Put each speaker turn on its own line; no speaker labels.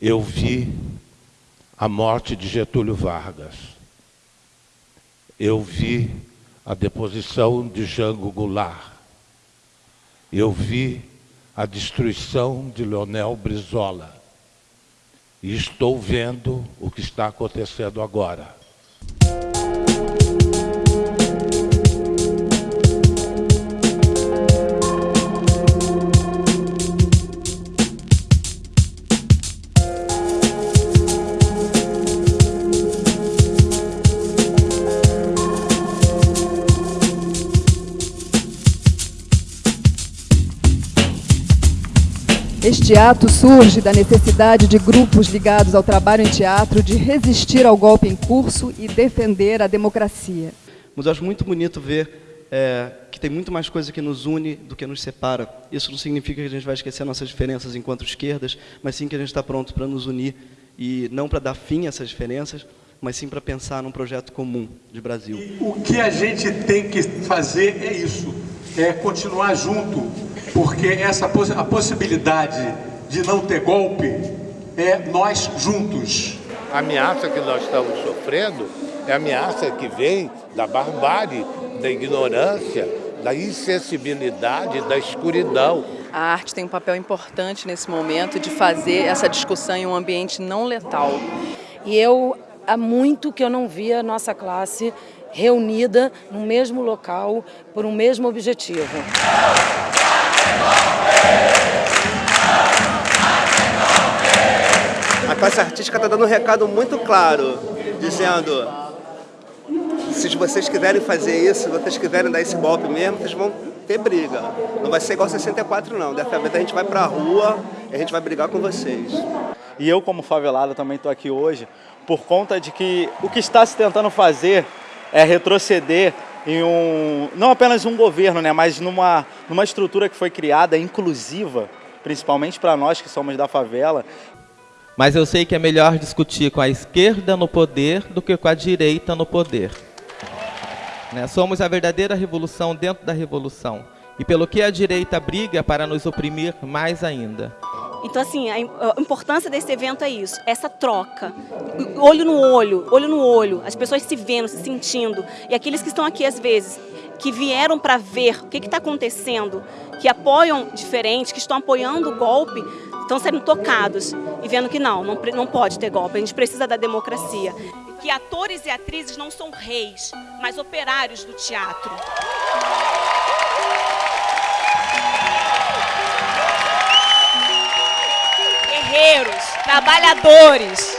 eu vi a morte de Getúlio Vargas. Eu vi a deposição de Jango Goulart. Eu vi a destruição de Leonel Brizola. E estou vendo o que está acontecendo agora.
Este ato surge da necessidade de grupos ligados ao trabalho em teatro de resistir ao golpe em curso e defender a democracia.
Mas eu acho muito bonito ver é, que tem muito mais coisa que nos une do que nos separa. Isso não significa que a gente vai esquecer nossas diferenças enquanto esquerdas, mas sim que a gente está pronto para nos unir e não para dar fim a essas diferenças, mas sim para pensar num projeto comum de Brasil.
E o que a gente tem que fazer é isso, é continuar junto, porque essa a possibilidade de não ter golpe é nós juntos.
A ameaça que nós estamos sofrendo é a ameaça que vem da barbárie, da ignorância, da insensibilidade, da escuridão.
A arte tem um papel importante nesse momento de fazer essa discussão em um ambiente não letal.
E eu, há muito que eu não via a nossa classe reunida no mesmo local por um mesmo objetivo.
A classe artística está dando um recado muito claro, dizendo se vocês quiserem fazer isso, se vocês quiserem dar esse golpe mesmo, vocês vão ter briga. Não vai ser igual 64 não, dessa vez a gente vai para a rua e a gente vai brigar com vocês.
E eu como favelado também estou aqui hoje por conta de que o que está se tentando fazer é retroceder em um, não apenas um governo, né, mas numa, numa estrutura que foi criada inclusiva, principalmente para nós que somos da favela.
Mas eu sei que é melhor discutir com a esquerda no poder do que com a direita no poder. Né? Somos a verdadeira revolução dentro da revolução. E pelo que a direita briga para nos oprimir mais ainda.
Então, assim, a importância desse evento é isso, essa troca, olho no olho, olho no olho, as pessoas se vendo, se sentindo, e aqueles que estão aqui às vezes, que vieram para ver o que está acontecendo, que apoiam diferente, que estão apoiando o golpe, estão sendo tocados e vendo que não, não, não pode ter golpe, a gente precisa da democracia. Que atores e atrizes não são reis, mas operários do teatro. Trabalhadores.